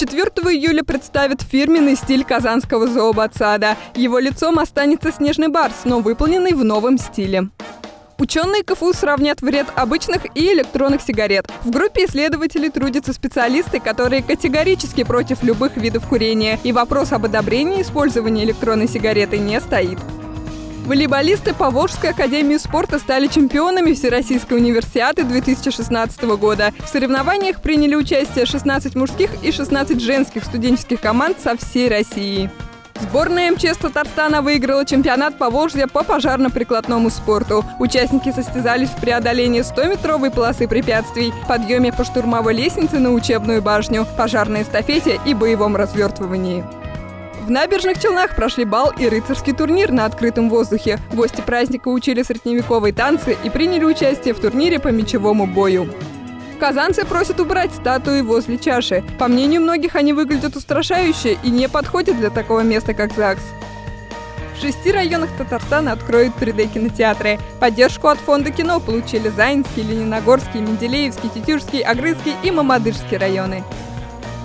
4 июля представит фирменный стиль казанского зообатсада. Его лицом останется снежный барс, но выполненный в новом стиле. Ученые КФУ сравнят вред обычных и электронных сигарет. В группе исследователей трудятся специалисты, которые категорически против любых видов курения, и вопрос об одобрении использования электронной сигареты не стоит. Волейболисты Поволжской академии спорта стали чемпионами Всероссийской универсиады 2016 года. В соревнованиях приняли участие 16 мужских и 16 женских студенческих команд со всей России. Сборная МЧС Татарстана выиграла чемпионат Поволжья по пожарно-прикладному спорту. Участники состязались в преодолении 100-метровой полосы препятствий, подъеме по штурмовой лестнице на учебную башню, пожарной эстафете и боевом развертывании. В набережных Челнах прошли бал и рыцарский турнир на открытом воздухе. Гости праздника учили средневековые танцы и приняли участие в турнире по мечевому бою. Казанцы просят убрать статуи возле чаши. По мнению многих, они выглядят устрашающе и не подходят для такого места, как ЗАГС. В шести районах Татарстана откроют 3D-кинотеатры. Поддержку от фонда кино получили Заинский, Лениногорский, Менделеевский, Тетюшский, Агрызский и Мамадышский районы.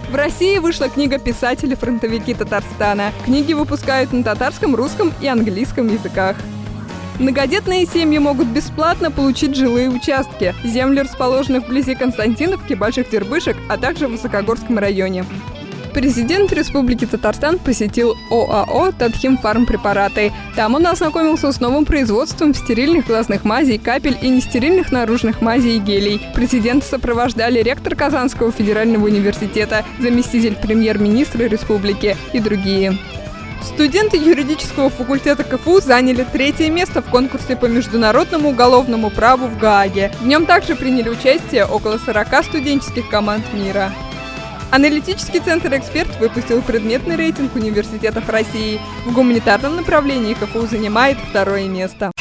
В России вышла книга «Писатели-фронтовики Татарстана». Книги выпускают на татарском, русском и английском языках. Многодетные семьи могут бесплатно получить жилые участки. Земли расположены вблизи Константиновки, Больших Дербышек, а также в Высокогорском районе. Президент Республики Татарстан посетил ОАО «Татхим Фармпрепараты». Там он ознакомился с новым производством стерильных глазных мазей, капель и нестерильных наружных мазей и гелей. Президента сопровождали ректор Казанского федерального университета, заместитель премьер-министра республики и другие. Студенты юридического факультета КФУ заняли третье место в конкурсе по международному уголовному праву в Гааге. В нем также приняли участие около 40 студенческих команд мира. Аналитический центр «Эксперт» выпустил предметный рейтинг университетов России. В гуманитарном направлении КФУ занимает второе место.